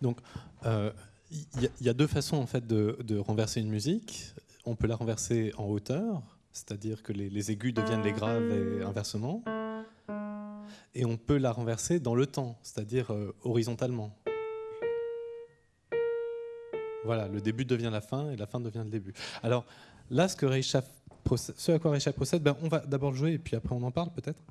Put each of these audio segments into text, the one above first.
Donc, euh, il y, a deux façons en fait de, renverser une musique. On peut la renverser en hauteur, c'est-à-dire que les, aigus deviennent les graves et inversement. Et on peut la renverser dans le temps, c'est-à-dire euh, horizontalement. Voilà, le début devient la fin et la fin devient le début. Alors là, ce, ce à quoi Reichaf procède, ben, on va d'abord jouer et puis après on en parle peut-être?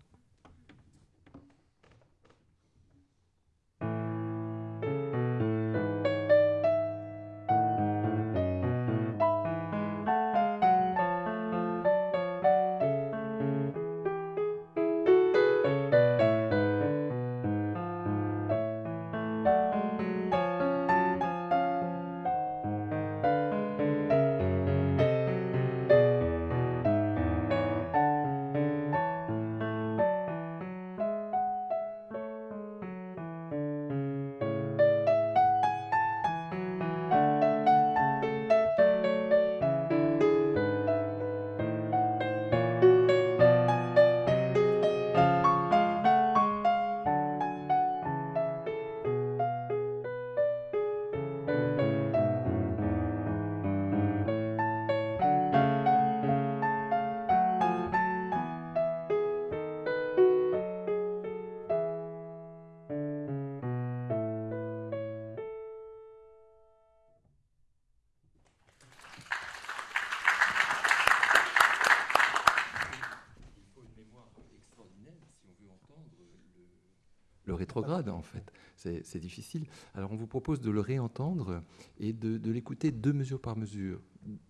Rétrograde en fait. C'est difficile. Alors on vous propose de le réentendre et de, l'écouter deux mesures par mesure,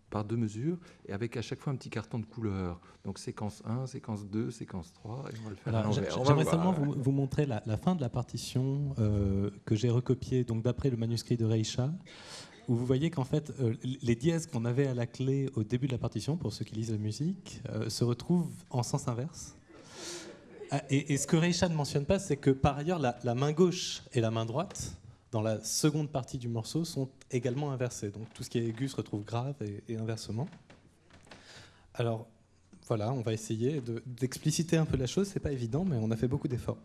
par deux mesures, et avec à chaque fois un petit carton de couleur. Donc séquence 1, séquence 2, séquence 3, et on va le faire J'aimerais seulement vous, montrer la, fin de la partition euh, que j'ai recopiée donc d'après le manuscrit de Reisha où vous voyez qu'en fait, euh, les dièses qu'on avait à la clé au début de la partition, pour ceux qui lisent la musique, euh, se retrouvent en sens inverse. Ah, et, ce que Reisha ne mentionne pas, c'est que par ailleurs, la, main gauche et la main droite, dans la seconde partie du morceau, sont également inversées. Donc tout ce qui est aigu se retrouve grave et, inversement. Alors voilà, on va essayer d'expliciter un peu la chose. C'est pas évident, mais on a fait beaucoup d'efforts.